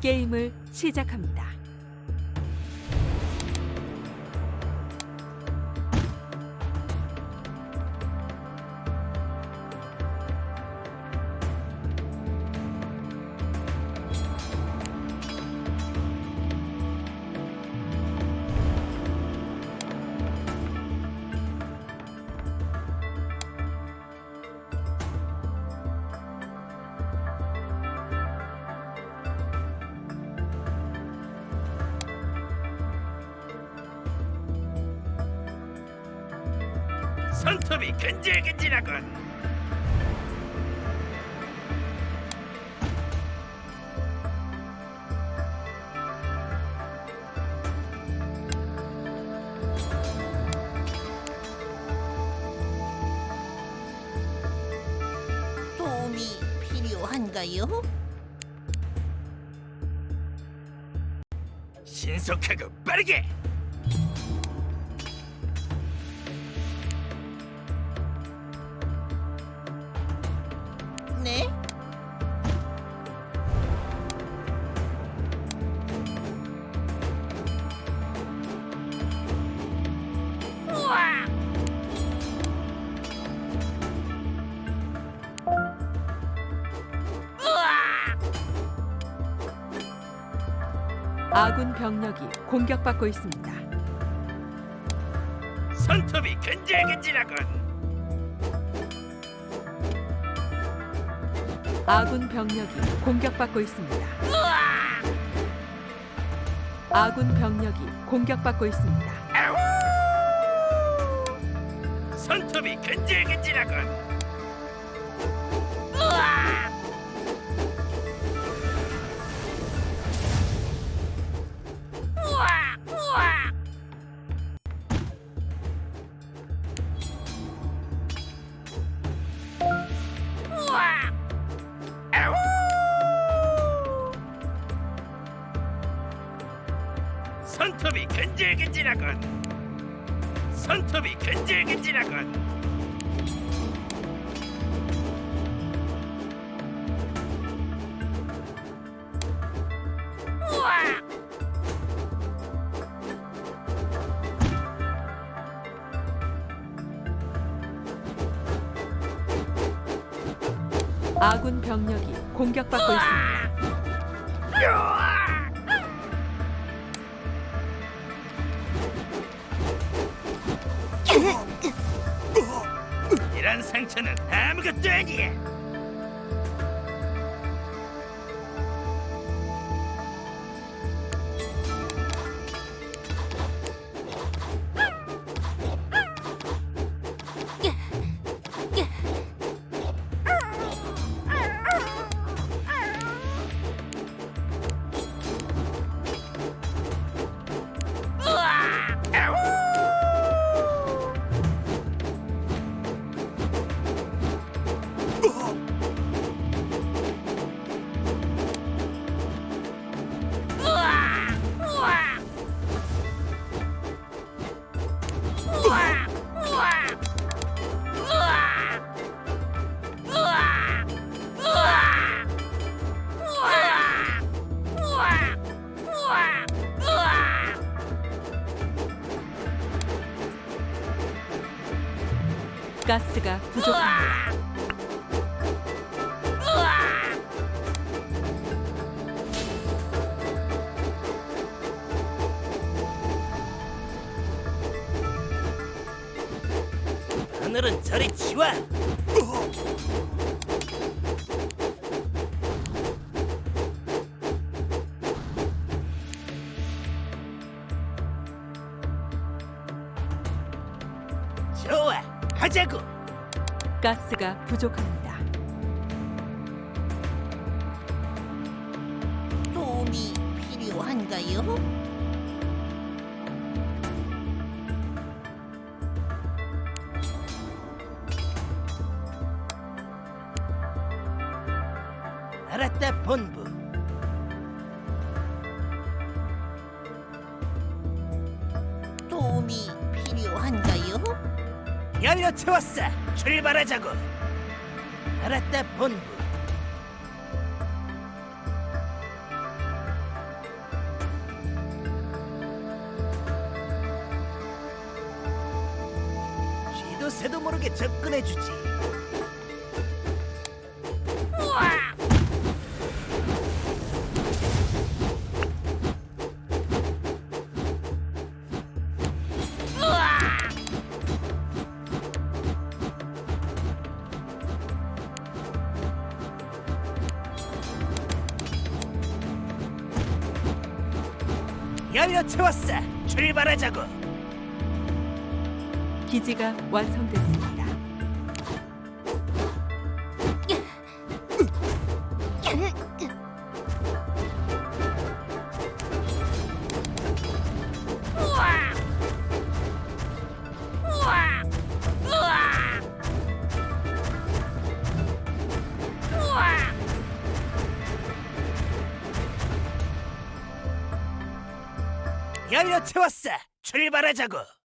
게임을 시작합니다. 손톱이 근질근질하군. 도움이 필요한가요? 신속하고 빠르게. 네? 아군 병력이 공격받고 있습니다. 손톱이 근질근질하군. 아군 병력이 공격받고 있습니다. 아군 병력이 공격받고 있습니다. 손톱이 근질근질하군. 손톱이 근질근질하군. 손톱이 근질근질하군. 아군 병력이 공격받고 있습니다. 이런 상처는 아무것도 아니야. 가스가 부족합니다. 하늘은 저리 치워. 가자고. 가스가 부족합니다. 도움이 필요한가요? 알았다, 본부. 도움이? 열려 채웠어. 출발하자고. 알았다, 본부. 시도 새도 모르게 접근해주지. 연료 채웠어. 출발하자고. 기지가 완성됐습니다. 연료 채웠어. 출발하자고.